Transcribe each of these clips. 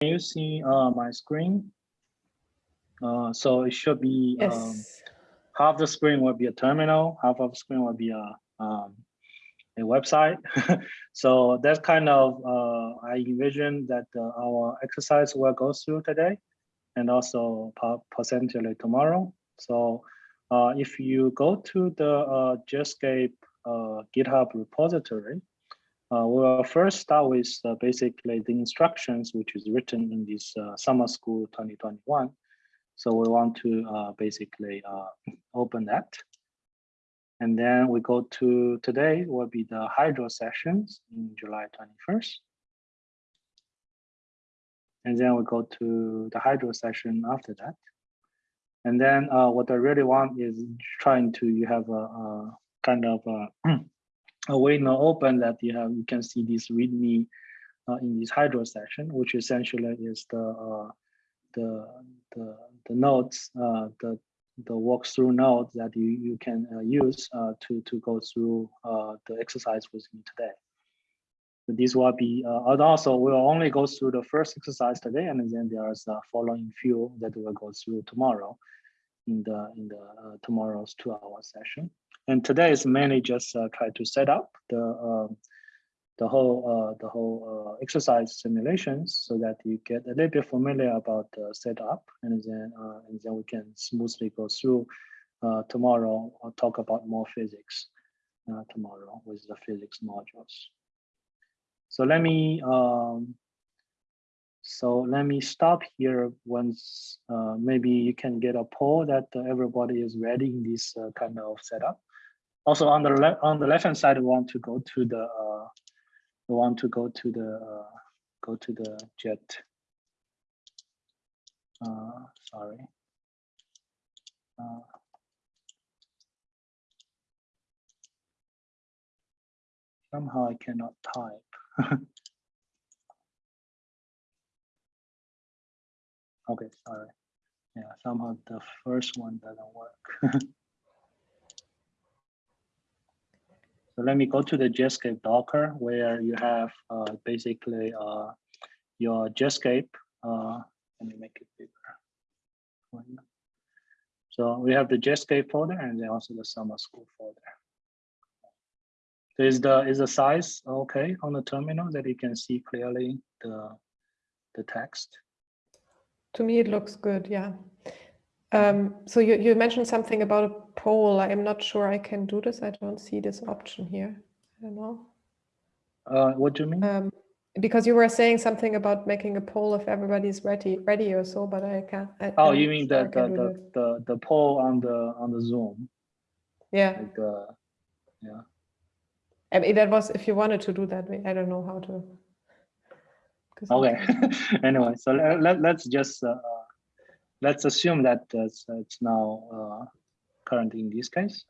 you see uh, my screen? Uh, so it should be um, half the screen will be a terminal, half of the screen will be a um, a website. so that's kind of uh, I envision that uh, our exercise will go through today, and also po- potentially tomorrow. So uh, if you go to the uh, Jetscape uh, GitHub repository, uh, we'll first start with uh, basically the instructions which is written in this uh, summer school 2021. So we want to uh, basically uh, open that. And then we go to today will be the hydro sessions in July 21st. And then we go to the hydro session after that. And then uh, what I really want is trying to, you have a, a kind of a, a window open that you have, you can see this readme uh, in this hydro section, which essentially is the, uh, the, the, the notes, uh, the, the walkthrough notes that you, you can uh, use uh, to, to go through uh, the exercise with me today. This will be, uh, also we'll only go through the first exercise today, and then there's a following few that we'll go through tomorrow in the in the uh, tomorrow's two-hour session. And today is mainly just uh, try to set up the um, the whole uh, the whole exercise simulations so that you get a little bit familiar about the setup, and then and then we can smoothly go through tomorrow. I'll talk about more physics tomorrow with the physics modules. So let me um, so let me stop here once uh, maybe you can get a poll that everybody is ready in this uh, kind of setup. Also on the left on the left hand side, we want to go to the uh, we want to go to the uh, go to the jet. Uh, sorry. Uh, somehow I cannot type. Okay, sorry. Yeah, somehow the first one doesn't work. so let me go to the Jetscape Docker where you have uh, basically uh, your Jetscape. Uh, let me make it bigger. So we have the Jetscape folder and then also the summer school folder. Is the is the size okay on the terminal that you can see clearly the the text? To me, it looks good, yeah. Um, so you, you mentioned something about a poll. I'm not sure I can do this. I don't see this option here. I don't know. Uh, what do you mean? Um, because you were saying something about making a poll if everybody's ready, ready or so, but I can't. I, Oh, I'm you mean sure the the, the the poll on the on the Zoom, Yeah, like uh, yeah. I mean, that was if you wanted to do that. I don't know how to. Okay. anyway, so let, let let's just uh, uh, let's assume that it's, it's now uh, current in this case.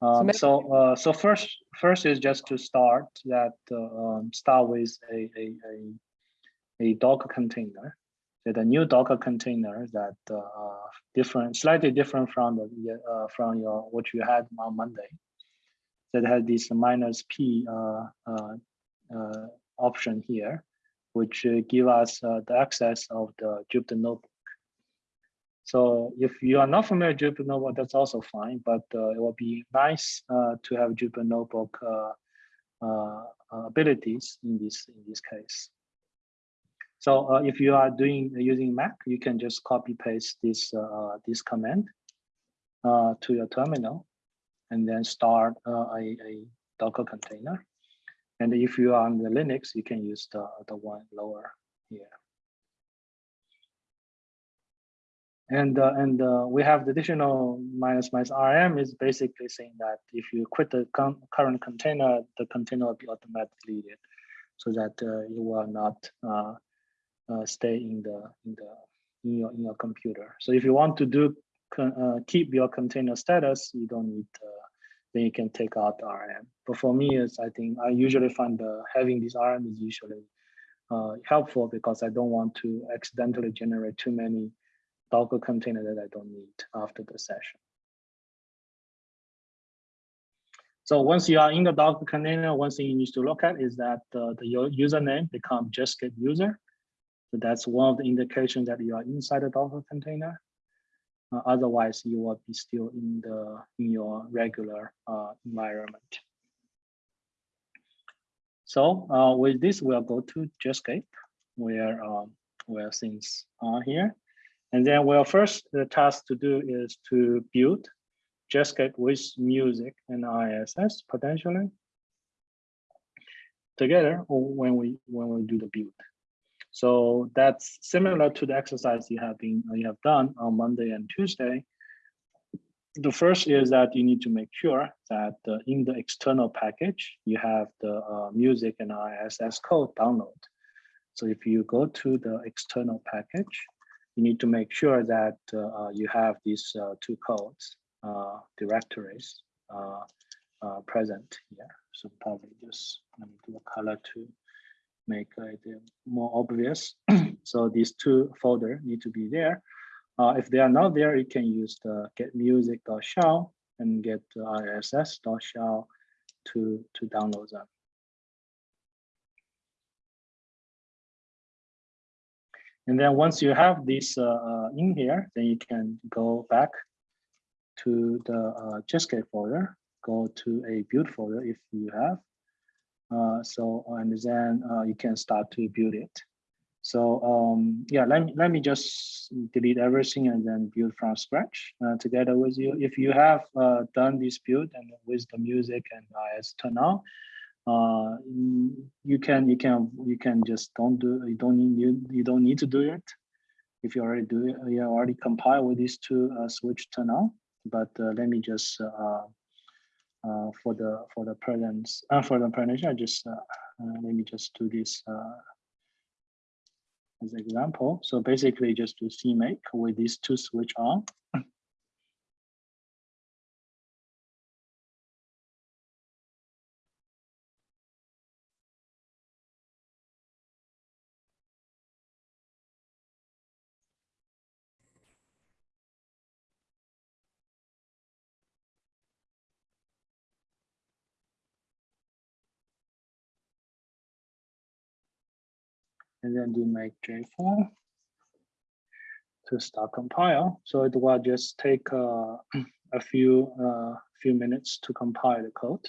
Um, maybe- so uh, so first first is just to start that uh, um, start with a a a, a Docker container. So the new Docker container that uh, different slightly different from the uh, from your what you had on Monday. That has this minus p uh, uh, uh, option here, which uh, give us uh, the access of the Jupyter notebook. So if you are not familiar with Jupyter Notebook, that's also fine, but uh, it will be nice uh, to have Jupyter Notebook uh, uh, abilities in this in this case. So uh, if you are doing using Mac, you can just copy paste this uh, this command uh, to your terminal, and then start uh, a, a Docker container. And if you are on the Linux, you can use the the one lower here. And uh, and uh, we have the additional minus minus rm is basically saying that if you quit the current container, the container will be automatically deleted, so that uh, you will not uh, uh, stay in the in the in your in your computer. So if you want to do uh, keep your container status, you don't need. Then you can take out rm. But for me, is I think I usually find the having this rm is usually uh, helpful because I don't want to accidentally generate too many Docker container that I don't need after the session. So once you are in the Docker container, one thing you need to look at is that uh, the username become just get user. So that's one of the indications that you are inside the Docker container. Uh, otherwise, you will be still in the in your regular uh, environment. So uh, with this, we'll go to Jetscape, where um, where things are here. And then well, first the task to do is to build Jetscape with music and ISS potentially together when we when we do the build. So that's similar to the exercise you have been you have done on Monday and Tuesday. The first is that you need to make sure that uh, in the external package you have the uh, music and ISS code download. So if you go to the external package, you need to make sure that uh, you have these uh, two codes uh, directories uh, present here. So probably just let me do a color to make it more obvious. so these two folder need to be there. Uh, if they are not there, you can use the get music.shell and get iss.shell to, to download them. And then once you have this uh, uh, in here, then you can go back to the uh, Jetscape folder, go to a build folder if you have. Uh, so, and then uh, you can start to build it. So um, yeah, let me, let me just delete everything and then build from scratch uh, together with you. If you have uh, done this build and with the music and ISS turn on, uh, you can you can you can just don't do you don't need you, you don't need to do it if you already do it you already compile with these two uh, switch turn on. But uh, let me just uh, uh, for the for the presence for the presentation, I just let me just do this as an example. So basically, just do CMake with these two switch on. And then do make J4 to start compile. So it will just take uh, a few uh, few minutes to compile the code.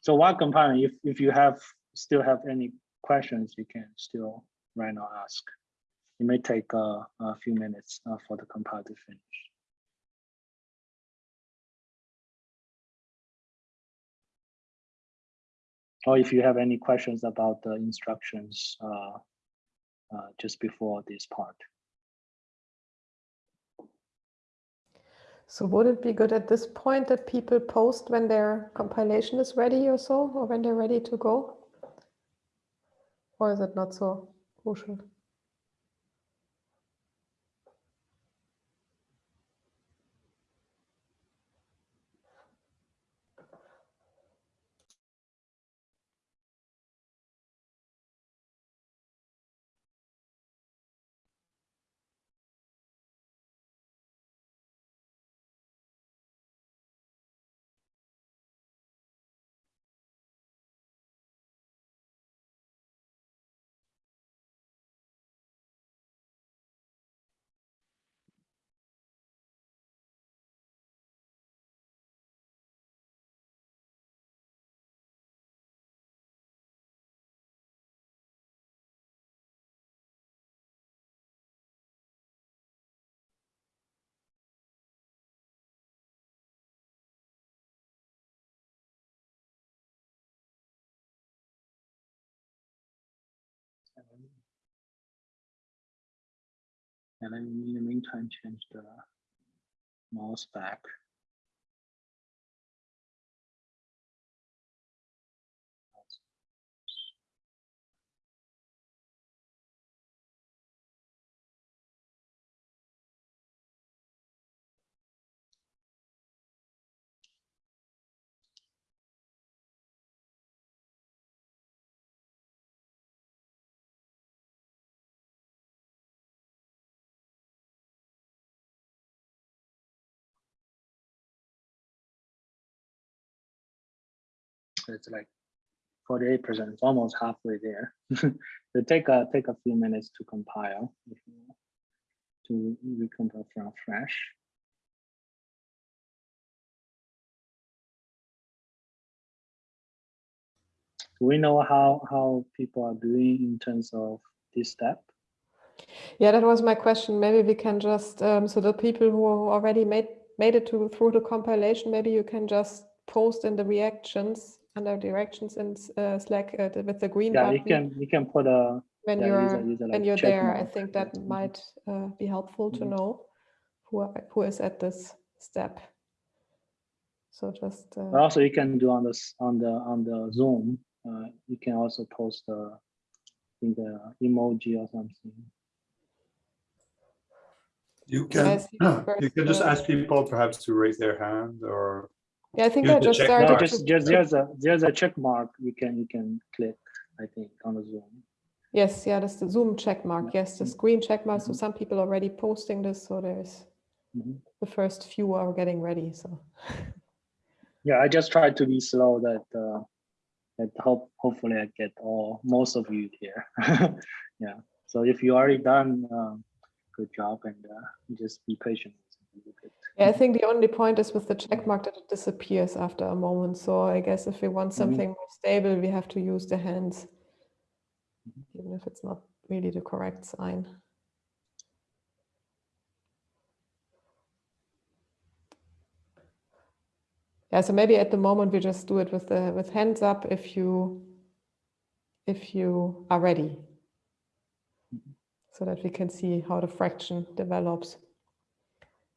So while compiling, if, if you have still have any questions, you can still right now ask. It may take uh, a few minutes uh, for the compile to finish. Or if you have any questions about the instructions uh, uh, just before this part. So would it be good at this point that people post when their compilation is ready or so, or when they're ready to go? Or is it not so crucial? And then in the meantime, change the mouse back. It's like forty-eight percent. It's almost halfway there. it take a take a few minutes to compile. If you want to recompile from fresh. We know how how people are doing in terms of this step? Yeah, that was my question. Maybe we can just, um, so the people who already made made it to through the compilation, maybe you can just post in the reactions under directions in uh, Slack uh, with the green Yeah, button you can you can put a when yeah, you're user- user when you're there. I think that Mhm. might uh, be helpful to Mhm. know who are- who is at this step. So just uh, also you can do on this on the on the Zoom. Uh, you can also post the I think the emoji or something. You can, you can just uh, ask people perhaps to raise their hand or, yeah, I think use I just started mark. just just there's a there's a check mark you can you can click. I think on the Zoom. Yes, yeah, that's the Zoom check mark. Yes, the screen check mark. So Mhm. some people already posting this, so there's Mhm. the first few are getting ready. So Yeah, I just tried to be slow that uh, that hope hopefully I get all most of you here. yeah. So if you already done, um, good job and uh, just be patient. Yeah, I think the only point is with the check mark that it disappears after a moment. So I guess if we want mm-hmm. something more stable, we have to use the hands, mm-hmm. even if it's not really the correct sign. Yeah, so maybe at the moment we just do it with the with hands up if you if you are ready. Mm-hmm. So that we can see how the fraction develops.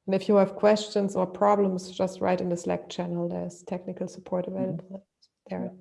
And if you have questions or problems, just write in the Slack channel. There's technical support available there.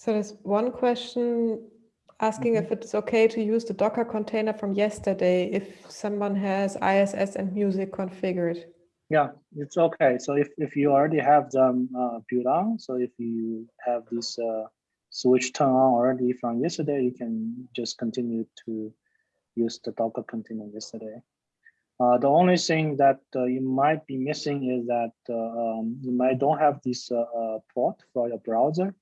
So there's one question asking if it's okay to use the Docker container from yesterday if someone has ISS and music configured. Yeah, it's okay. So if, if you already have them uh, built on, so if you have this uh, switch turned on already from yesterday, you can just continue to use the Docker container yesterday. Uh, the only thing that uh, you might be missing is that uh, um, you might don't have this uh, uh, port for your browser,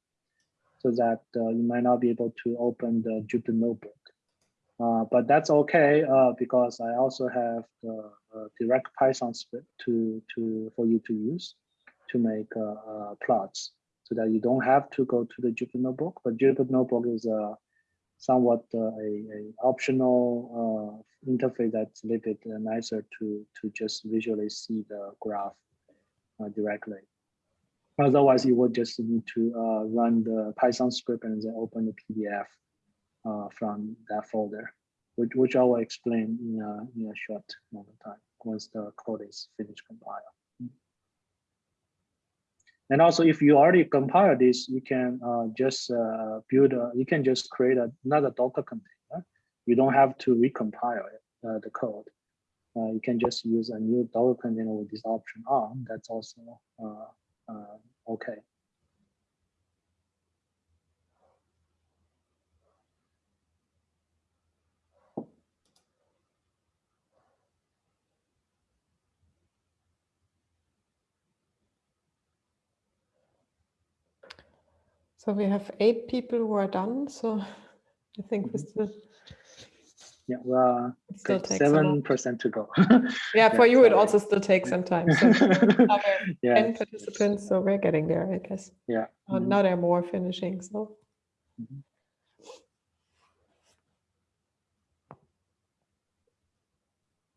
so that uh, you might not be able to open the Jupyter Notebook. Uh, but that's okay uh, because I also have the uh, direct Python script to to for you to use to make uh, uh, plots, so that you don't have to go to the Jupyter Notebook. But Jupyter Notebook is a somewhat a, a optional interface that's a little bit nicer to to just visually see the graph directly. Otherwise, you would just need to uh, run the Python script and then open the PDF uh, from that folder, which, which I will explain in a, in a short amount of time once the code is finished compile. And also, if you already compile this, you can uh, just uh, build, a, you can just create another Docker container. You don't have to recompile it, uh, the code. Uh, you can just use a new Docker container with this option on. That's also uh, okay. So we have eight people who are done. So I think we still, Yeah, well, it still okay, seven percent to go. Yeah, for yeah, you, it also still takes some time. So are yeah, 10 participants, so we're getting there, I guess. yeah. Uh, mhm. Now there are more finishing, so. Mhm.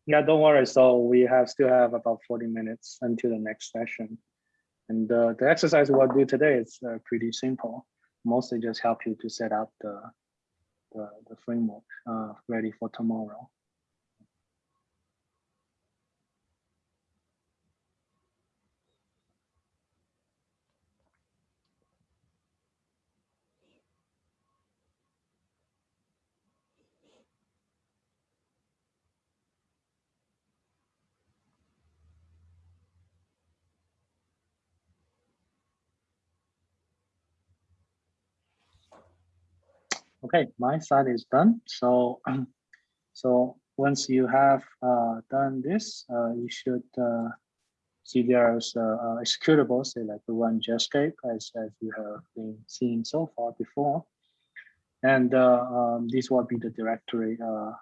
Yeah, don't worry. So we have still have about 40 minutes until the next session. And uh, the exercise we'll do today is uh, pretty simple. Mostly just help you to set up the, the, the framework uh, ready for tomorrow. Okay, my side is done. So, so once you have uh, done this, uh, you should uh, see there's uh, uh, executable, say like the one Jetscape as, as you have been seeing so far before. And uh, um, this will be the directory uh,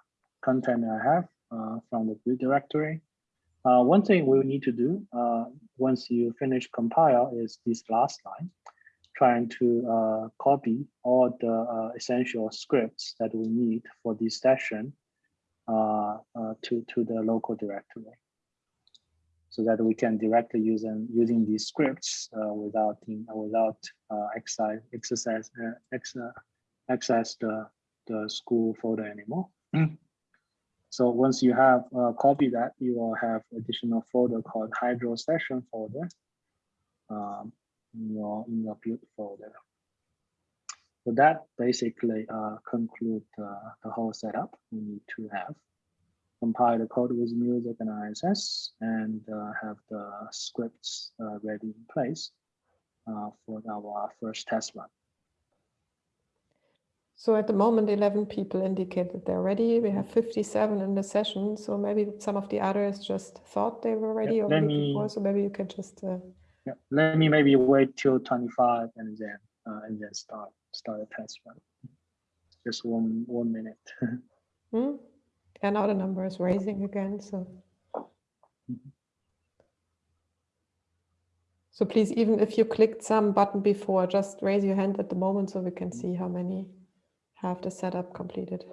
content I have from the root directory. One thing we need to do once you finish compile is this last line trying to uh, copy all the uh, essential scripts that we need for this session uh, to, to the local directory. So that we can directly use them using these scripts uh, without in, without uh, exercise exercise uh, ex, access the the school folder anymore. So once you have uh, copied that, you will have additional folder called Hydro session folder. Um, in your in your build folder. So that basically uh, conclude uh, the whole setup we need to have. Compile the code with music and ISS and uh, have the scripts uh, ready in place uh, for our first test run. So at the moment, 11 people indicate that they're ready. We have 57 in the session. So maybe some of the others just thought they were ready let already me- before. So maybe you can just uh, Yeah, let me maybe wait till 25 and then uh, and then start start a test run. Just one one minute. Hmm? And now the number is raising again, so. So please, even if you clicked some button before, just raise your hand at the moment so we can see how many have the setup completed.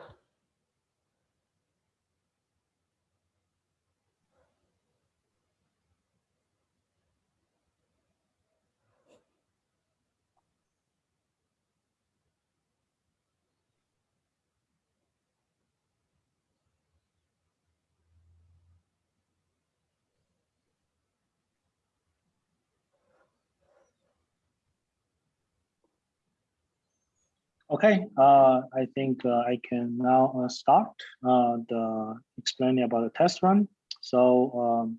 Okay, uh, I think uh, I can now uh, start uh, the explaining about the test run. So, um,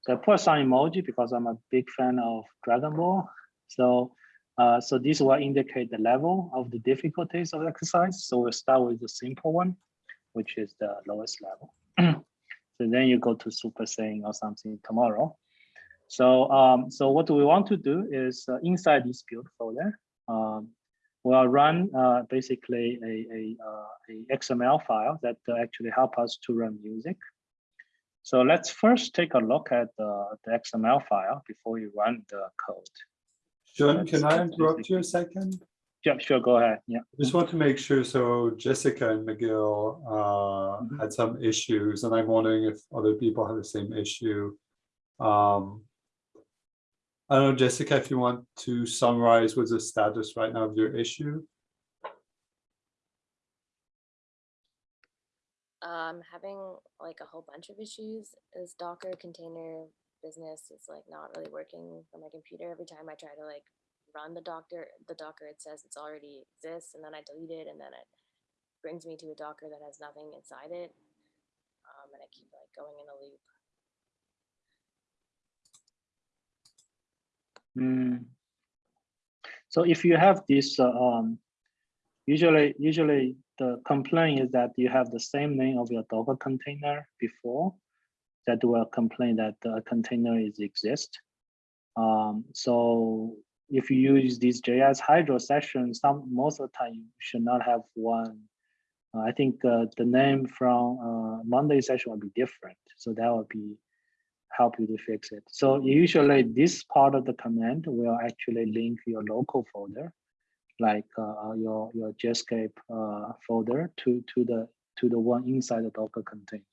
so I put some emoji because I'm a big fan of Dragon Ball. So, uh, so this will indicate the level of the difficulties of the exercise. So we'll start with the simple one, which is the lowest level. so then you go to Super Saiyan or something tomorrow. So, um, so what we want to do is uh, inside this build folder, um, we'll run uh, basically a, a, uh, a XML file that uh, actually help us to run music. So let's first take a look at the, the XML file before you run the code. John, can I interrupt you a second? Yeah, sure, go ahead. Yeah. Just want to make sure, so Jessica and McGill uh, Mhm. had some issues, and I'm wondering if other people have the same issue. Um, I don't know, Jessica, if you want to summarize what's the status right now of your issue? um having like a whole bunch of issues. This docker container business is like not really working for my computer. Every time i try to like run the Docker, the docker it says it's already exists and then i delete it and then it brings me to a docker that has nothing inside it. Um, and i keep like going in a loop Mm. So if you have this, uh, um, usually, usually the complaint is that you have the same name of your Docker container before that will complain that the container is exist. Um, so if you use this JS Hydro session, some most of the time you should not have one. Uh, I think uh, the name from uh, Monday session will be different, so that will be help you to fix it. So usually this part of the command will actually link your local folder, like uh, your your Jetscape uh, folder to to the to the one inside the Docker container.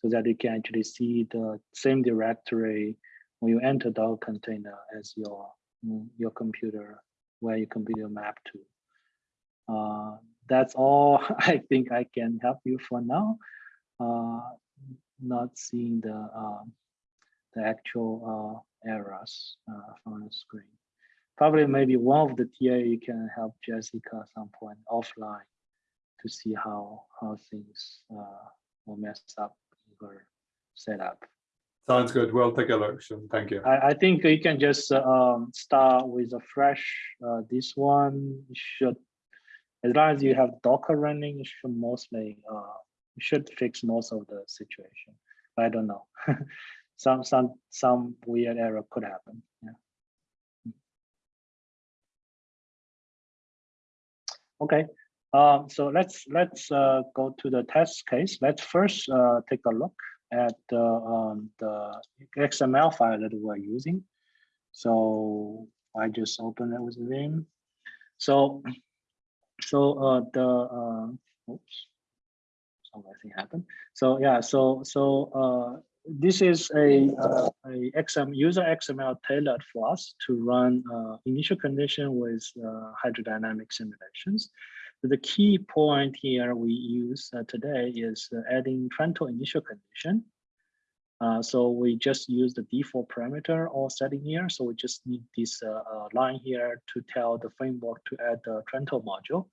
so that you can actually see the same directory when you enter Docker container as your mm, your computer where your computer map to. Uh, that's all I think I can help you for now. Uh, not seeing the um, the actual uh, errors uh, from the screen. Probably maybe one of the TA you can help Jessica at some point offline to see how how things uh, will mess up in her setup. Sounds good. We'll take a look. Thank you. I, I think you can just um, start with a fresh. Uh, this one should, as long as you have Docker running, it should mostly uh, should fix most of the situation. But I don't know. some some some weird error could happen. Yeah. Okay. Um, so let's let's uh, go to the test case. Let's first uh, take a look at the, um, the XML file that we're using. So I just open it with Vim. So, so uh, the, uh, oops, something happened. So yeah, so, so uh, this is a, uh, a user XML tailored for us to run uh, initial condition with uh, hydrodynamic simulations. The key point here we use uh, today is uh, adding Trento initial condition. Uh, so we just use the default parameter or setting here. So we just need this line here to tell the framework to add the Trento module,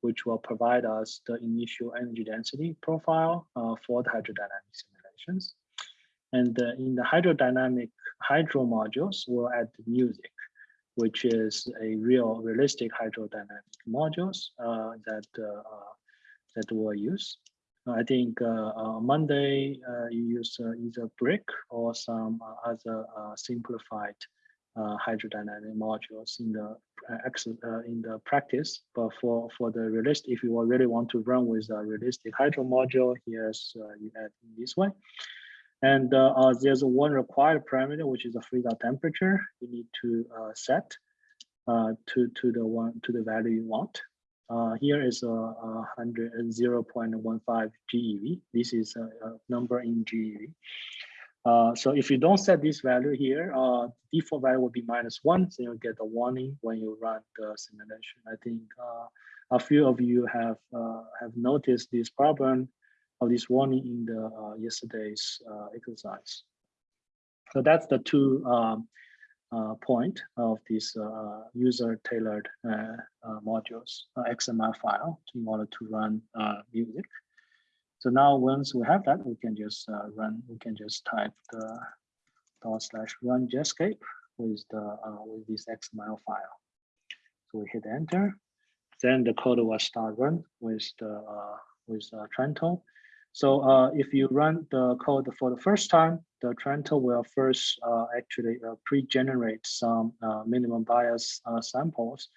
which will provide us the initial energy density profile for the hydrodynamic simulations. And in the hydrodynamic hydro modules, we'll add music which is a real realistic hydrodynamic modules uh, that uh, uh, that we'll use. I think on Monday you use either brick or some other simplified hydrodynamic modules in the uh, in the practice, but for for the realist, if you really want to run with a realistic hydro module, here's uh, you add in this way. And uh, uh, there's one required parameter, which is a freeze out temperature. You need to uh, set uh, to to the one to the value you want. Uh, here is a, a 0.15 GeV. This is a, a number in GeV. Uh, so if you don't set this value here, default value will be minus one, so you'll get a warning when you run the simulation. I think a few of you have have noticed this problem of this warning in the uh, yesterday's uh, exercise. So that's the two um, uh, point of this uh, user tailored uh, uh, modules XML file in order to run music. So now once we have that, we can just run, we can just type the dot slash run Jetscape with the with this XML file. So we hit enter, then the code will start run with the with Trento. So uh, if you run the code for the first time, the Trento will first uh, actually uh, pre-generate some uh, minimum bias uh, samples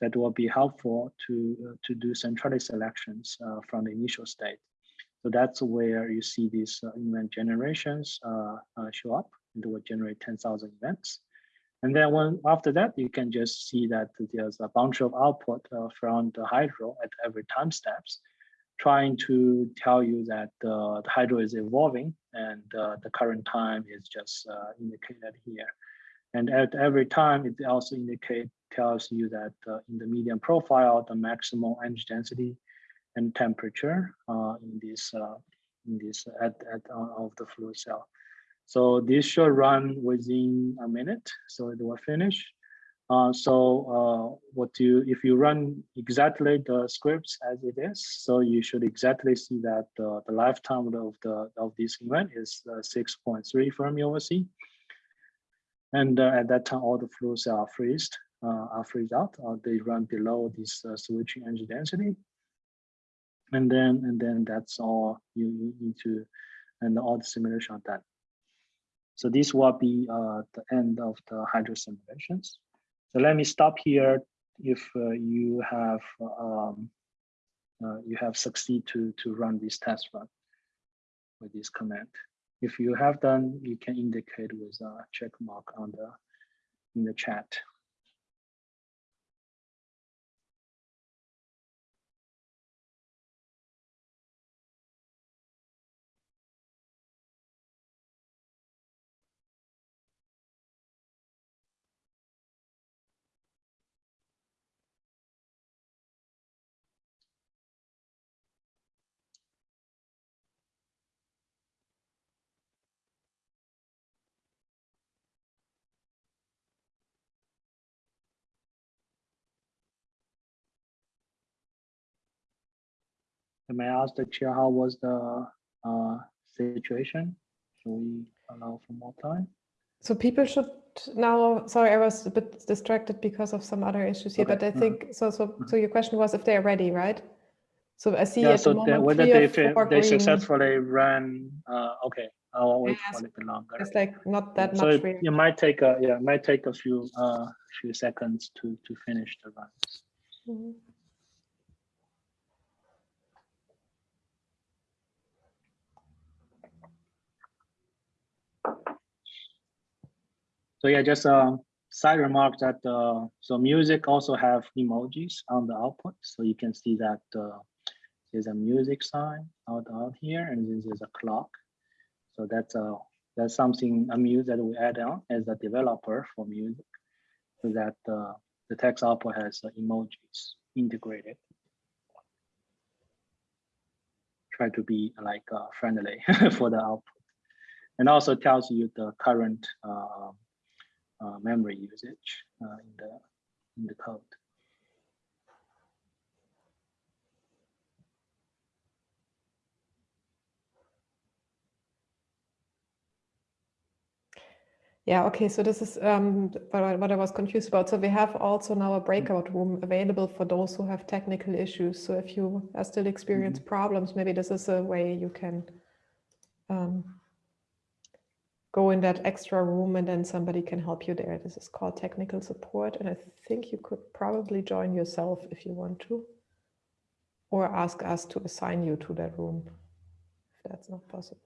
that will be helpful to, uh, to do centrality selections from the initial state. So that's where you see these event generations show up and will generate 10,000 events. And then when after that, you can just see that there's a bunch of output from the hydro at every time steps trying to tell you that uh, the hydro is evolving and uh, the current time is just uh, indicated here. And at every time, it also indicate tells you that uh, in the medium profile, the maximum energy density and temperature uh, in this uh, in this at, at of the fluid cell. So this should run within a minute, so it will finish. Uh, so uh, what you if you run exactly the scripts as it is, so you should exactly see that uh, the lifetime of the of this event is uh, 6.3 Fermi over C. And uh, at that time, all the fluids are freezed, are freeze out. they run below this switching energy density. And then and then that's all you, you need to, and all the simulation are done. So this will be the end of the hydro simulations. So let me stop here if uh, you have um, uh, you have succeed to to run this test run with this command. If you have done, you can indicate with a check mark on the in the chat. May I ask the chair, how was the uh, situation? Should we allow for more time? So people should now, sorry, I was a bit distracted because of some other issues here, Okay, but I think, so, so, so your question was if they're ready, right? So I see Yeah, at so the moment whether they, or fi- four they successfully ran, uh, okay, I'll wait Yes, for a little bit longer. It's like not that So much it, it might take a, yeah, it might take a few, uh, few seconds to, to finish the runs. Mhm. So yeah, just a side remark that, uh, so music also have emojis on the output. So you can see that, uh, there's a music sign out, out here and then there's a clock. So that's a, that's something, a muse that we add on as a developer for music. So that, uh, the text output has uh, emojis integrated. Try to be like, uh, friendly for the output. And also tells you the current, uh, memory usage uh, in the in the code. Yeah, okay, so this is um, what, I, what I was confused about. So we have also now a breakout room available for those who have technical issues. So if you are still experience problems, maybe this is a way you can um, go in that extra room and then somebody can help you there. This is called technical support. And I think you could probably join yourself if you want to, or ask us to assign you to that room if that's not possible.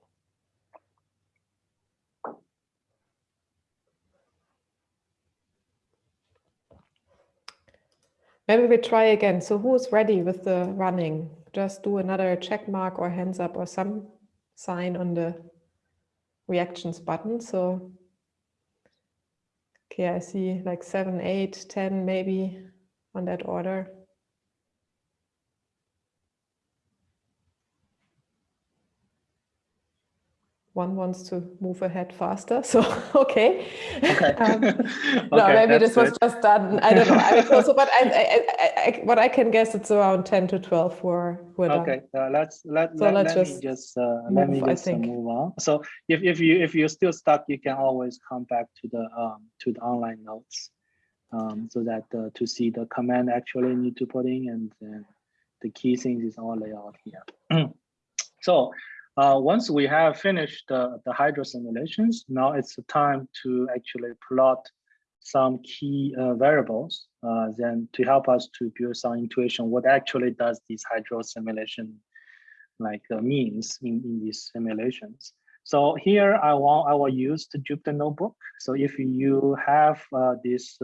Maybe we try again. So who's ready with the running? Just do another check mark or hands up or some sign on the reactions button. So, okay, I see like seven, eight, 10 maybe on that order. One wants to move ahead faster, so okay. Okay. Um, no, maybe this was good. just done. I don't know. I mean, so, so, but I, I, I, I, what I can guess, it's around ten to twelve who are, who are done. Okay, uh, let's let So let, let's let just me just uh, let me move, I just uh, think. move on. So if if you if you're still stuck, you can always come back to the um to the online notes, um so that uh, to see the command actually need to put in and the key things is all laid out here. so uh, once we have finished the the hydro simulations, now it's the time to actually plot some key uh, variables uh, then to help us to build some intuition what actually does this hydro simulation like uh, means in, in these simulations. So here I want I will use the Jupyter notebook. So if you have uh, this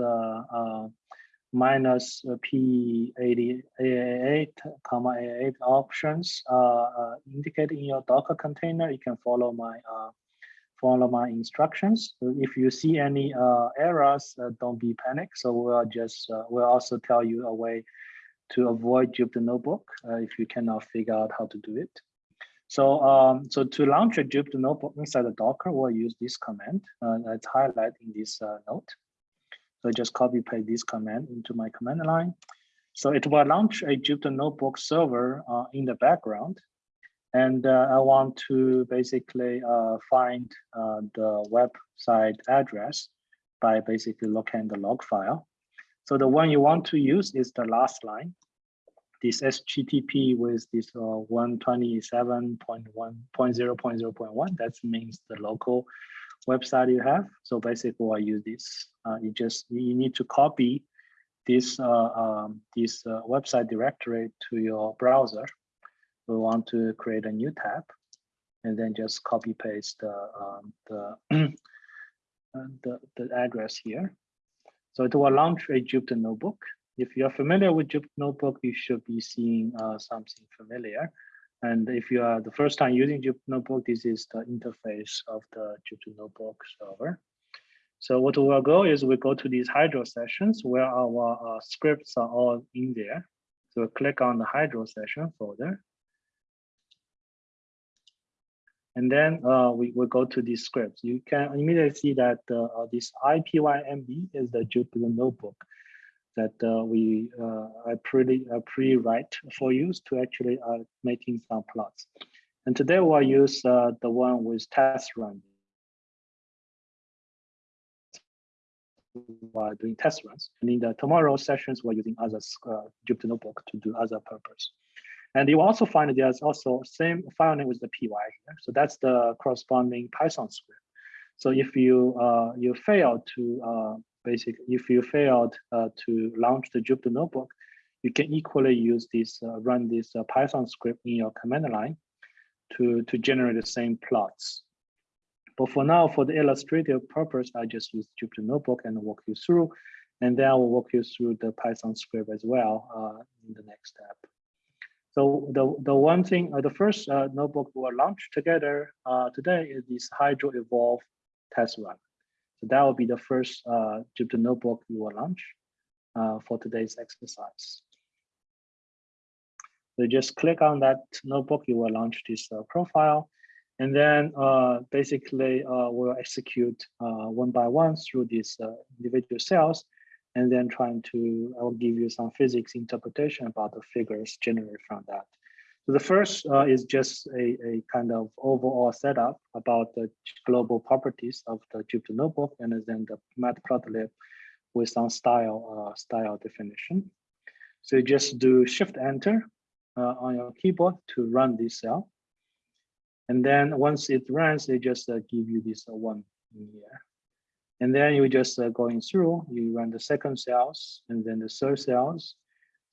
minus uh, P88 comma 88 options uh, uh, indicated in your Docker container, you can follow my follow my instructions. If you see any uh, errors, uh, don't be panicked. So we'll just uh, we'll also tell you a way to avoid Jupyter Notebook if you cannot figure out how to do it. So um, so to launch a Jupyter Notebook inside the Docker, we'll use this command that's highlighted in this note. So just copy paste this command into my command line. So it will launch a Jupyter Notebook server uh, in the background. And uh, I want to basically uh, find uh, the website address by basically looking the log file. So the one you want to use is the last line, this HTTP with this uh, 127.1.0.0.1. That means the local website you have. So basically, I use this. Uh, you just you need to copy this uh, um, this uh, website directory to your browser we want to create a new tab and then just copy paste the um, the, uh, the the address here. So it will launch a Jupyter notebook. If you're familiar with Jupyter notebook, you should be seeing uh, something familiar. And if you are the first time using Jupyter notebook, this is the interface of the Jupyter notebook server. So what we'll go is we go to these Hydro sessions where our uh, scripts are all in there. So we'll click on the Hydro session folder. And then uh, we will go to these scripts. You can immediately see that uh, this IPYNB is the Jupyter Notebook that uh, we uh, I pretty uh, pre-write for use to actually uh, making some plots. And today we'll use uh, the one with test run. While doing test runs, and in the tomorrow sessions, we're using other uh, Jupyter Notebook to do other purpose. And you also find there's also same file name with the py here. So that's the corresponding Python script. So if you uh, you fail to uh, basically if you failed uh, to launch the Jupyter Notebook, you can equally use this uh, run this uh, Python script in your command line to to generate the same plots. But for now, for the illustrative purpose, I just use Jupyter Notebook and walk you through, and then I will walk you through the Python script as well uh, in the next step. So the, the one thing, uh, the first uh, notebook we'll launch together today is this Hydro Evolve test run. So that will be the first uh, Jupyter notebook we will launch uh, for today's exercise. So just click on that notebook, you will launch this uh, profile. And then uh, basically uh, we'll execute uh, one by one through these individual cells and then trying to, I will give you some physics interpretation about the figures generated from that. So the first uh, is just a, a kind of overall setup about the global properties of the Jupyter Notebook and then the matplotlib with some style uh, style definition. So you just do Shift Enter uh, on your keyboard to run this cell. And then once it runs, they just uh, give you this uh, one in here. And then you just uh, going through, you run the second cells and then the third cells.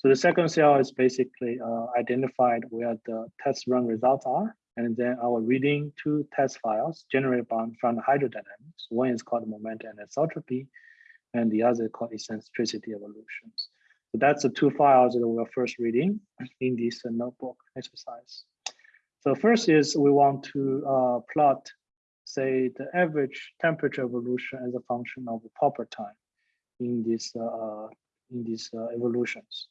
So the second cell is basically uh, identified where the test run results are. And then our reading two test files generated by, from the hydrodynamics. One is called momentum anisotropy, and the other is called eccentricity evolutions. So that's the two files that we're first reading in this uh, notebook exercise. So first is we want to uh, plot say the average temperature evolution as a function of the proper time in this uh, in these uh, evolutions.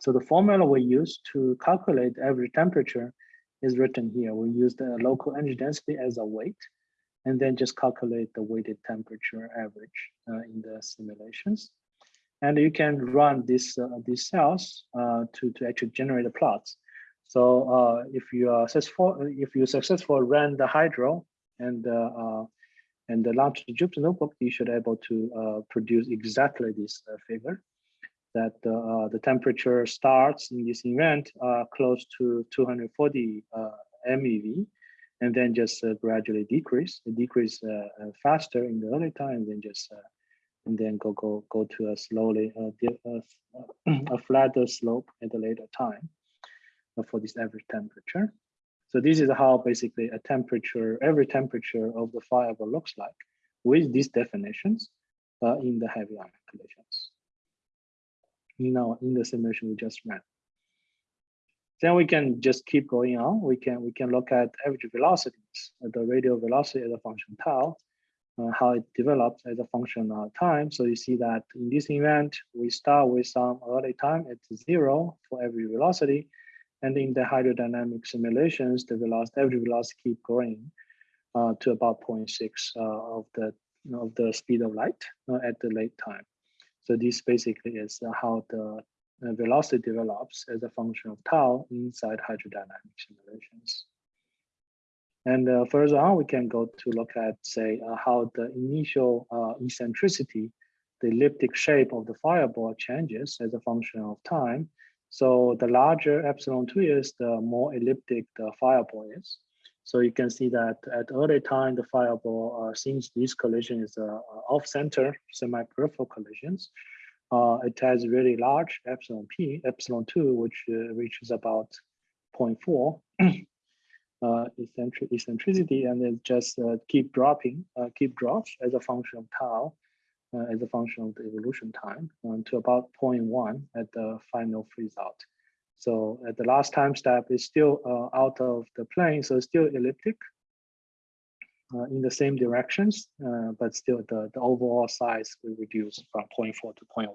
So the formula we use to calculate average temperature is written here. We use the local energy density as a weight, and then just calculate the weighted temperature average uh, in the simulations. And you can run this uh, these cells uh, to to actually generate the plots. So uh, if you are successful, if you successfully run the hydro and uh, uh, and the launch the Jupyter notebook, you should be able to produce exactly this figure that uh, the temperature starts in this event uh, close to 240 uh, MeV and then just uh, gradually decrease, decrease uh, faster in the early time, then just and then go go go to a slowly a flatter slope at a later time for this average temperature. So this is how basically a temperature, every temperature of the fireball looks like with these definitions uh, in the heavy ion collisions. You in the simulation we just ran. Then we can just keep going on. We can we can look at average velocities, the radial velocity as a function tau, uh, how it develops as a function of time. So you see that in this event, we start with some early time at zero for every velocity. And in the hydrodynamic simulations, the velocity, average velocity keep growing uh, to about 0.6 uh, of the of the speed of light uh, at the late time. So this basically is how the uh, velocity develops as a function of tau inside hydrodynamic simulations. And uh, further on, we can go to look at, say, uh, how the initial uh, eccentricity, the elliptic shape of the fireball changes as a function of time. So the larger epsilon 2 is, the more elliptic the fireball is. So you can see that at early time, the fireball, uh, since this collision is uh, off-center semi-peripheral collisions, uh, it has really large epsilon p, epsilon 2, which uh, reaches about 0.4 uh, eccentric, eccentricity, and then just uh, keep dropping, uh, keep drops as a function of tau, uh, as a function of the evolution time, to about 0.1 at the final freeze out. So at the last time step is still uh, out of the plane, so still elliptic uh, in the same directions, uh, but still the, the overall size will reduce from 0.4 to 0.1.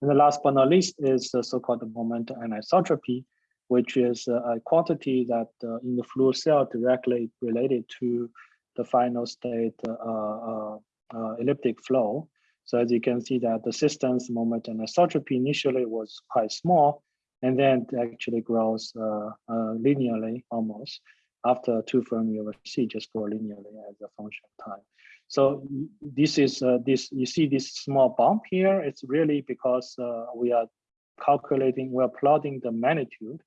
And the last but not least is the so-called momentum anisotropy, which is uh, a quantity that uh, in the fluid cell directly related to the final state uh, uh, uh, elliptic flow. So as you can see that the system's momentum anisotropy initially was quite small, and then it actually grows uh, uh, linearly almost. After two Fermi over C just grow linearly as a function of time. So this is uh, this you see this small bump here. It's really because uh, we are calculating, we are plotting the magnitude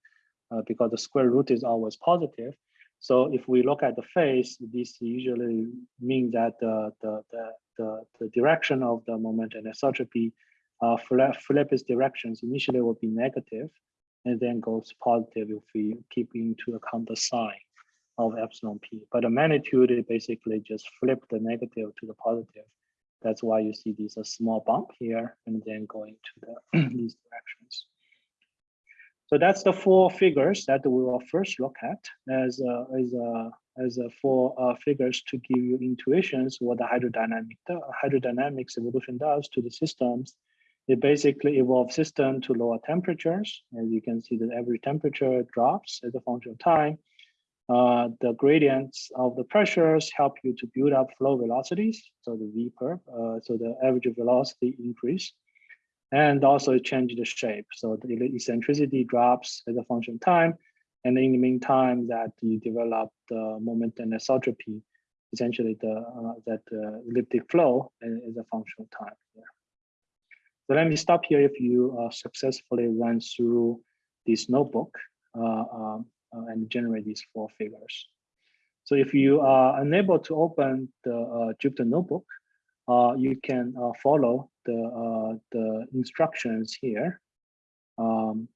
uh, because the square root is always positive. So if we look at the phase, this usually means that the, the, the, the, the direction of the momentum anisotropy uh, its directions initially will be negative and then goes positive if we keep into account the sign of epsilon p. But the magnitude is basically just flip the negative to the positive. That's why you see this a small bump here and then going to the these directions. So that's the four figures that we will first look at as a, as a, as a four uh, figures to give you intuitions what the hydrodynamic hydrodynamics evolution does to the systems. It basically evolves system to lower temperatures. As you can see, that every temperature drops as a function of time. Uh, the gradients of the pressures help you to build up flow velocities. So the V curve, uh, so the average velocity increase and also it changes the shape. So the eccentricity drops as a function of time. And in the meantime that you develop the momentum anisotropy, essentially the uh, that uh, elliptic flow is a function of time here. So let me stop here if you uh, successfully run through this notebook uh, um, uh, and generate these four figures. So if you are unable to open the uh, Jupyter notebook, you can follow the the instructions here. Um,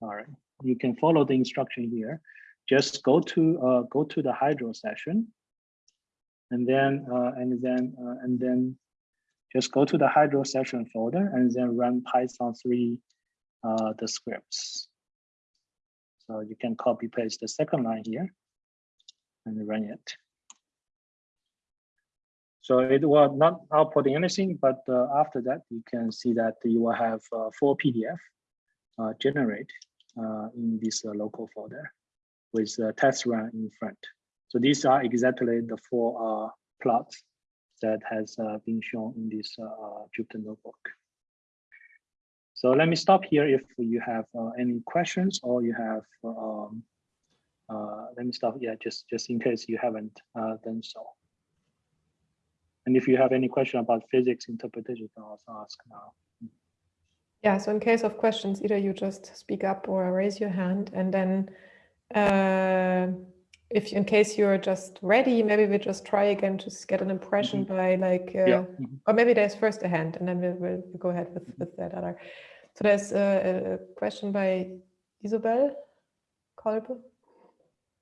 sorry, you can follow the instruction here. Just go to uh, go to the Hydro session, and then uh, and then uh, and then just go to the Hydro session folder and then run Python 3 uh, the scripts. So you can copy paste the second line here and run it. So it will not output anything, but uh, after that, you can see that you will have uh, four PDF uh, generate in this uh, local folder with uh, test run in front. So these are exactly the four uh, plots that has uh, been shown in this uh, uh, Jupyter notebook. So let me stop here if you have uh, any questions or you have, um, uh, let me stop, yeah, just, just in case you haven't uh, done so. And if you have any question about physics interpretation, you can also ask now. Yeah, so in case of questions, either you just speak up or raise your hand, and then uh, if in case you're just ready, maybe we just try again to get an impression by like, uh, Yeah. mhm. or maybe there's first a hand, and then we'll, we'll go ahead with, with that other. So there's a, a question by Isabel Kolbe.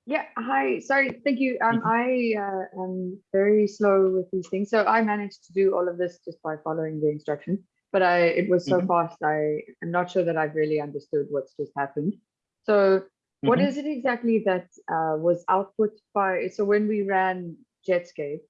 Yeah, hi. Sorry, thank you. Um, Mhm. I uh, am very slow with these things, so I managed to do all of this just by following the instructions. But I, it was so Mhm. fast. I am not sure that I've really understood what's just happened. So, what Mhm. is it exactly that uh, was output by? So when we ran Jetscape,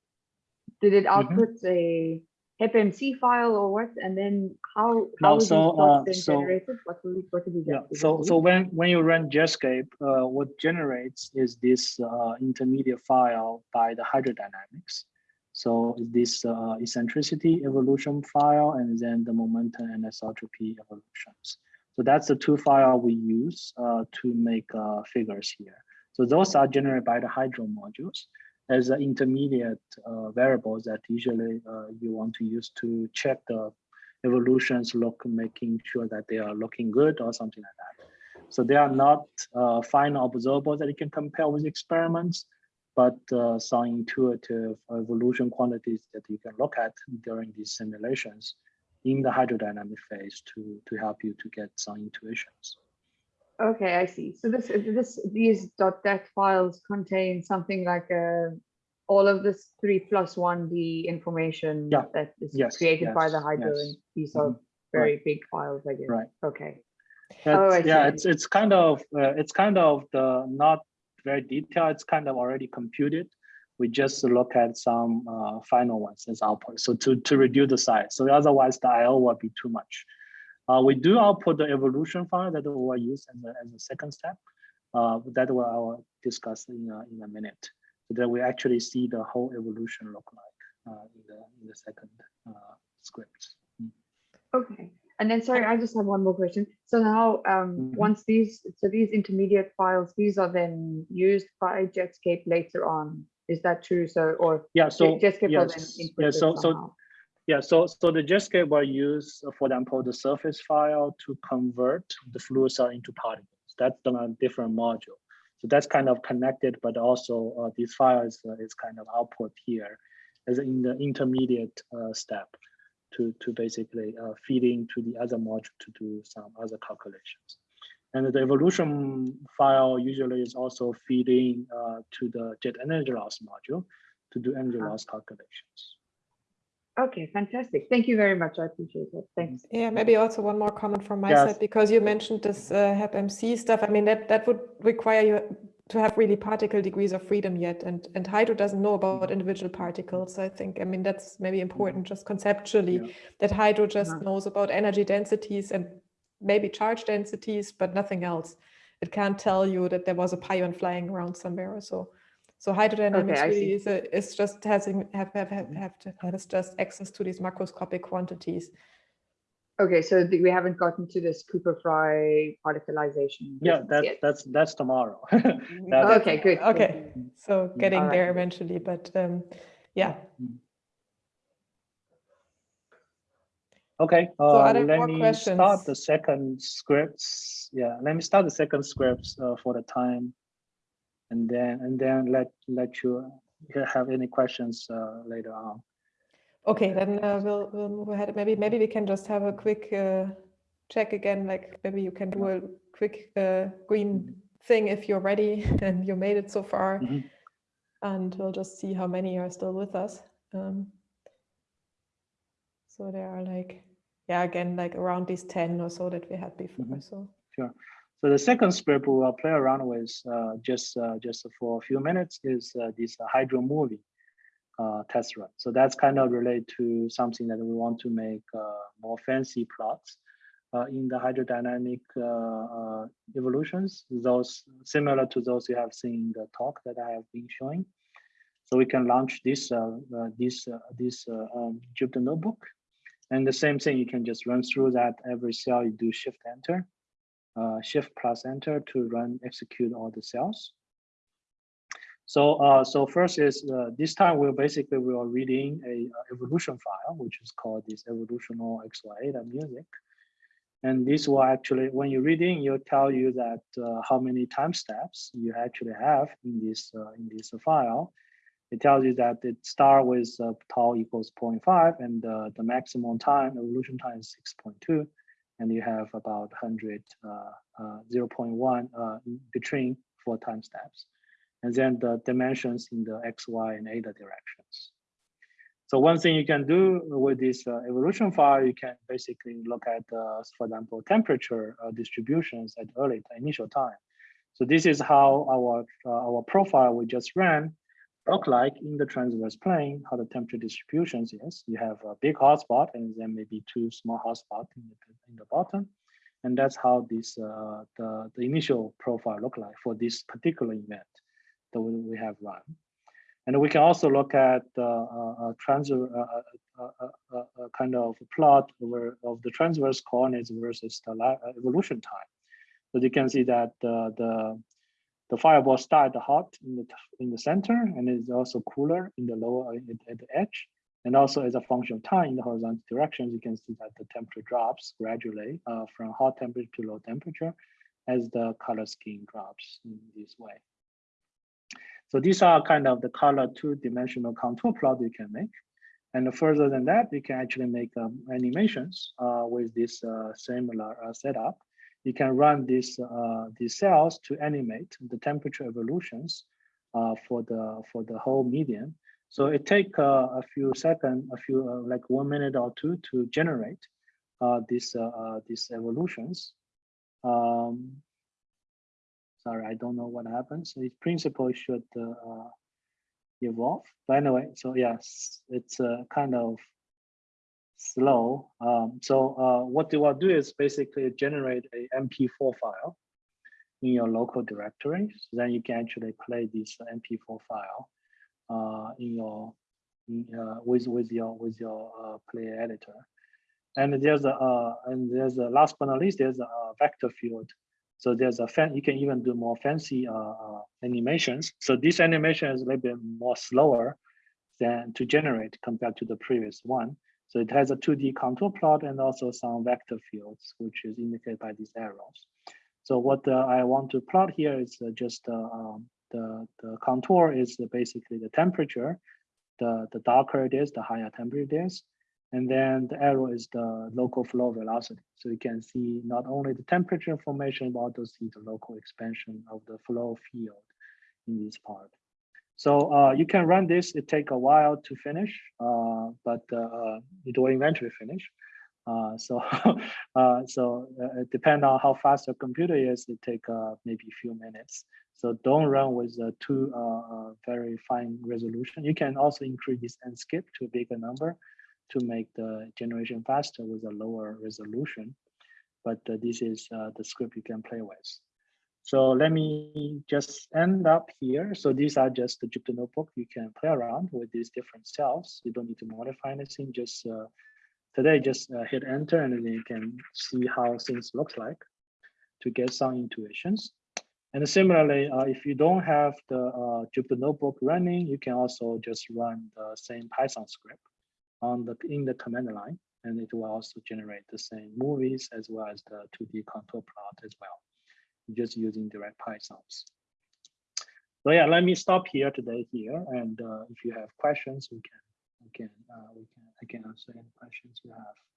did it output a HEP-MC file or what? And then how how was so, uh, so- generated? What will we, what did we Yeah, so so when when you run Jetscape, uh, what generates is this uh, intermediate file by the hydrodynamics. So this uh, eccentricity evolution file and then the momentum anisotropy evolutions. So that's the two file we use uh, to make uh, figures here. So those are generated by the hydro modules as the intermediate uh, variables that usually uh, you want to use to check the evolutions look, making sure that they are looking good or something like that. So they are not uh, final observables that you can compare with experiments, but uh, some intuitive evolution quantities that you can look at during these simulations in the hydrodynamic phase to, to help you to get some intuitions. Okay, I see. So this, this, these dot dat files contain something like uh, all of this three plus one D information Yeah. that is Yes, created by the hydro, yes. and these are Mhm. very big files, I guess. Right. Okay. That's, Oh, I yeah, see. it's it's kind of uh, it's kind of the not very detailed. It's kind of already computed. We just look at some uh, final ones as output. So to to reduce the size. So otherwise the I/O will be too much. Uh, we do output the evolution file that we will use as a, as a second step. Uh, that will I will discuss in a, in a minute. So that we actually see the whole evolution look like uh, in the in the second uh, script. Okay, and then sorry, I just have one more question. So now, um, Mhm. once these, so these intermediate files, these are then used by Jetscape later on. Is that true? So, or Yeah. So Jetscape yes, input yeah. So so? Yeah, so so the Jetscape will use, for example, the surface file to convert the fluid cell into particles. That's done on a different module. So that's kind of connected, but also uh, this file is, uh, is kind of output here as in the intermediate uh, step to, to basically uh, feed into the other module to do some other calculations. And the evolution file usually is also feeding uh, to the jet energy loss module to do energy Ah. loss calculations. Okay, fantastic. Thank you very much. I appreciate it. Thanks. Yeah, maybe also one more comment from my Yes. side, because you mentioned this uh, HEP-MC stuff. I mean, that, that would require you to have really particle degrees of freedom yet. And, and Hydro doesn't know about individual particles. I think, I mean, that's maybe important just conceptually, Yeah. that Hydro just Uh-huh. knows about energy densities and maybe charge densities, but nothing else. It can't tell you that there was a pion flying around somewhere or so. So hydrodynamics I really is, a, is just having have have have, have, to, has just access to these macroscopic quantities. Okay, so we haven't gotten to this Cooper Frye particlization. Yeah, business that, yet. that's, that's tomorrow. That's Okay, good. good. Okay, so getting Alright. there eventually, but um, yeah. Okay, so are uh, there let more me start the second scripts. Yeah, let me start the second scripts uh, for the time. And then, and then let, let you have any questions uh, later on. Okay, then uh, we'll we'll move ahead. Maybe maybe we can just have a quick uh, check again. Like maybe you can do a quick uh, green thing if you're ready and you made it so far, Mhm. and we'll just see how many are still with us. Um, so there are like yeah again like around these ten or so that we had before. Mhm. So sure. So the second script we will play around with uh, just uh, just for a few minutes is uh, this hydro movie uh, test run. So that's kind of related to something that we want to make uh, more fancy plots uh, in the hydrodynamic uh, evolutions, those similar to those you have seen in the talk that I have been showing. So we can launch this this this um, Jupyter notebook, and the same thing you can just run through that every cell you do shift enter shift plus enter to run execute all the cells. So uh, so first is uh, this time we're basically we are reading a uh, evolution file which is called this evolutional XY music, and this will actually when you're reading you'll tell you that uh, how many time steps you actually have in this uh, in this file. It tells you that it start with uh, tau equals 0.5 and the maximum time evolution time is 6.2 and you have about 100, uh, uh, 0.1 uh, between four time steps. And then the dimensions in the X, Y, and eta directions. So one thing you can do with this uh, evolution file, you can basically look at, uh, for example, temperature uh, distributions at early initial time. So this is how our, uh, our profile we just ran look like in the transverse plane, how the temperature distributions is. You have a big hotspot and then maybe two small hotspots in the, in the bottom. And that's how this uh, the, the initial profile look like for this particular event that we, have run. And we can also look at uh, a, transfer, uh, a, a, kind of plot where, of the transverse coordinates versus the uh, evolution time. So you can see that uh, the the fireball start hot in the in the center and is also cooler in the lower at, at the edge. And also as a function of time in the horizontal directions, you can see that the temperature drops gradually uh, from hot temperature to low temperature as the color scheme drops in this way. So these are kind of the color two-dimensional contour plot you can make. And further than that, you can actually make um, animations uh, with this uh, similar uh, setup you can run these uh, these cells to animate the temperature evolutions uh, for the for the whole median. So it take uh, a few seconds, a few like one minute or two to generate these these evolutions. Um, sorry, I don't know what happens. Its principle, should evolve. But anyway, so yes, it's a kind of slow. Um, so uh, what you will do is basically generate a MP4 file in your local directory. So then you can actually play this MP4 file uh, in your uh, with with your with your uh, player editor. And there's a uh, and there's a last but not least there's a, uh, vector field. So there's a fan. You can even do more fancy uh, uh, animations. So this animation is a little bit more slower than to generate compared to the previous one. So it has a 2D contour plot and also some vector fields, which is indicated by these arrows. So what uh, I want to plot here is uh, just uh, um, the, the contour is basically the temperature. The, the darker it is, the higher temperature it is. And then the arrow is the local flow velocity. So you can see not only the temperature information, but also see the local expansion of the flow field in this part. So uh, you can run this, it take a while to finish, uh, but uh, it will eventually finish. Uh, so uh, so uh, it depend on how fast your computer is, it take uh, maybe a few minutes. So don't run with too uh, uh, very fine resolution. You can also increase this and skip to a bigger number to make the generation faster with a lower resolution. But uh, this is uh, the script you can play with. So let me just end up here. So these are just the Jupyter notebook. You can play around with these different cells. You don't need to modify anything. Just uh, today, just uh, hit enter and then you can see how things looks like to get some intuitions. And similarly, uh, if you don't have the uh, Jupyter notebook running, you can also just run the same Python script on the in the command line, and it will also generate the same movies as well as the 2D contour plot as well just using direct Pythons. So yeah, let me stop here today here. And uh, if you have questions, we can, we can, uh, we can, I can answer any questions you have.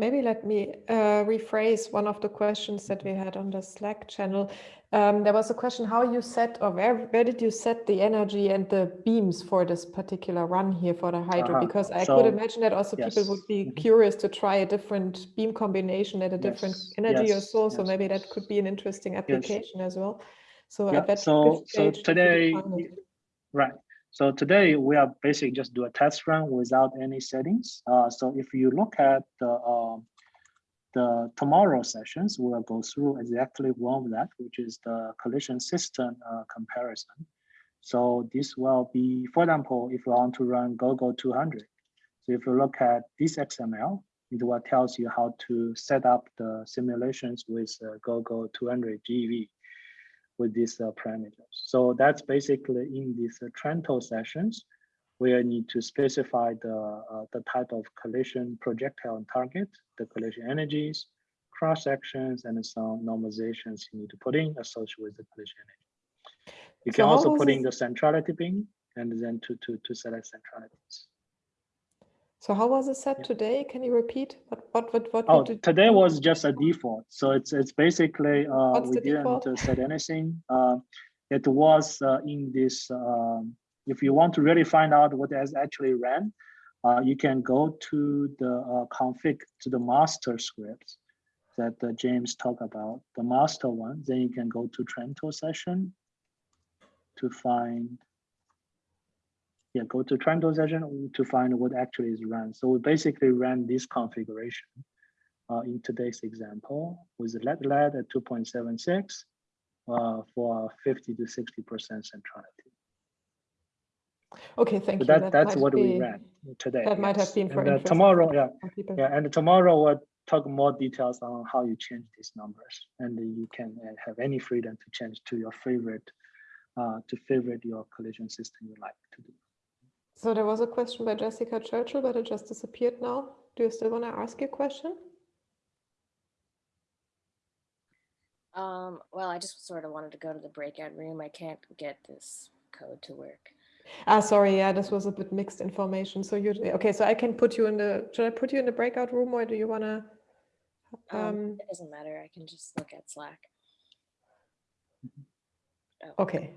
Maybe let me uh, rephrase one of the questions that we had on the Slack channel. Um, there was a question how you set or where, where did you set the energy and the beams for this particular run here for the hydro? Uh-huh. Because I So, could imagine that also people would be Mhm. curious to try a different beam combination at a different Yes, energy or yes, so. So yes. maybe that could be an interesting application as well. So Yeah, at that so- so stage did you today? Right. So today we are basically just do a test run without any settings. Uh, so if you look at the um, the tomorrow sessions, we'll go through exactly one of that, which is the collision system uh, comparison. So this will be, for example, if you want to run GoGo 200. So if you look at this XML, it will tells you how to set up the simulations with uh, GoGo 200 GeV with these uh, parameters. So that's basically in these uh, Trento sessions, where you need to specify the, uh, the type of collision projectile and target, the collision energies, cross sections, and some normalizations you need to put in associated with the collision energy. You So can also put in the centrality beam and then to, to, to select centralities. So how was it set today? Can you repeat? What what what what Oh, did today was just a default. So it's it's basically uh, we didn't default? uh, set anything. Uh, it was uh, in this. Um, if you want to really find out what has actually ran, uh, you can go to the uh, config to the master scripts that uh, James talked about, the master one. Then you can go to Trento session to find. Yeah, go to Trento session to find what actually is run. So we basically ran this configuration uh, in today's example with lead lead at 2.76 uh, for 50 to 60% centrality. Okay, thank So you. that, that's what we ran today. that might have been for And, uh, tomorrow, yeah, yeah, and tomorrow we'll talk more details on how you change these numbers, and you can uh, have any freedom to change to your favorite, uh, to favorite your collision system you like to do. So there was a question by Jessica Churchill, but it just disappeared now. Do you still want to ask your question? Um, well, I just sort of wanted to go to the breakout room. I can't get this code to work. Ah, sorry, yeah, this was a bit mixed information. So you, okay, so I can put you in the, should I put you in the breakout room or do you want to? Um, Um, it doesn't matter. I can just look at Slack. Oh, okay,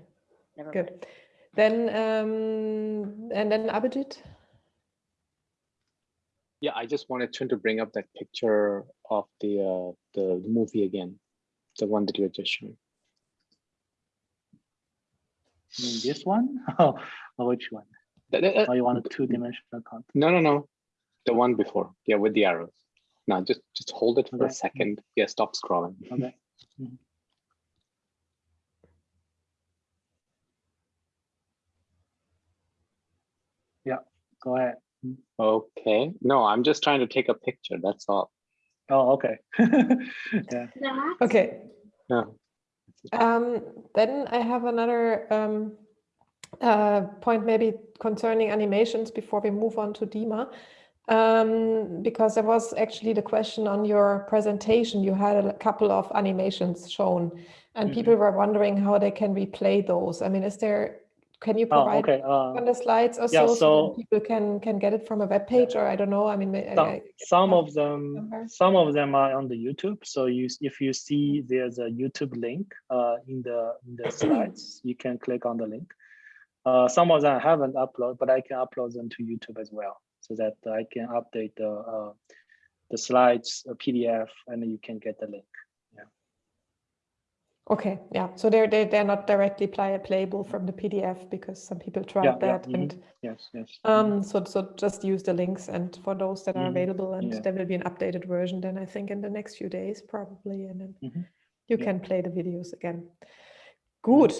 never mind. Good. Then, um, and then Abhijit? Yeah, I just wanted Chun to bring up that picture of the uh, the movie again, the one that you had just shown. You this one? Oh, or which one? Th- th- uh, Or you want a two-dimensional content? No, no, no, the one before. Yeah, with the arrows. Now just just hold it for a second. Yeah, stop scrolling. Okay. go ahead. Okay, no, I'm just trying to take a picture, that's all. Oh, okay. Yeah, Okay, No. Um, then I have another um, uh, point maybe concerning animations before we move on to Dima. Um, because there was actually the question on your presentation, you had a couple of animations shown and Mhm. people were wondering how they can replay those. I mean, is there, can you oh, provide okay, uh, on the slides or yeah, so, so people can, can get it from a web page or I don't know, I mean, may- I- some, I- some of them, some of them are on the YouTube. So you, if you see there's a YouTube link uh, in the in the slides, you can click on the link. Uh, some of them I haven't uploaded, but I can upload them to YouTube as well, so that I can update the uh, the slides uh, PDF, and you can get the link. Okay, yeah, so they're, they're, they're not directly play, playable from the PDF because some people tried Yeah, yeah, that and mhm. Yes, yes. Um, so, so just use the links and for those that are Mhm, available and yeah. there will be an updated version then I think in the next few days probably and then Mhm, you yeah. can play the videos again. Good.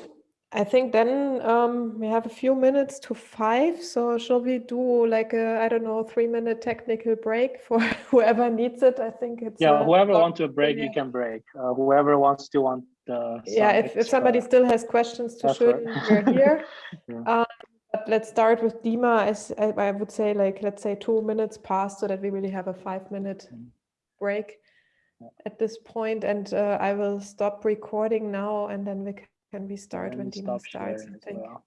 I think then um, we have a few minutes to five. So shall we do like a, I don't know, three minute technical break for whoever needs it? I think it's Yeah, uh, whoever wants to break, you can break. Uh, whoever wants to want the. Yeah, if, if somebody still has questions to show, effort. we're here. Yeah. Um, But let's start with Dima, as I, I would say, like, let's say two minutes past so that we really have a five minute Mhm. break Yeah. at this point. And uh, I will stop recording now and then we ca- can we start when stop starts, I think. well.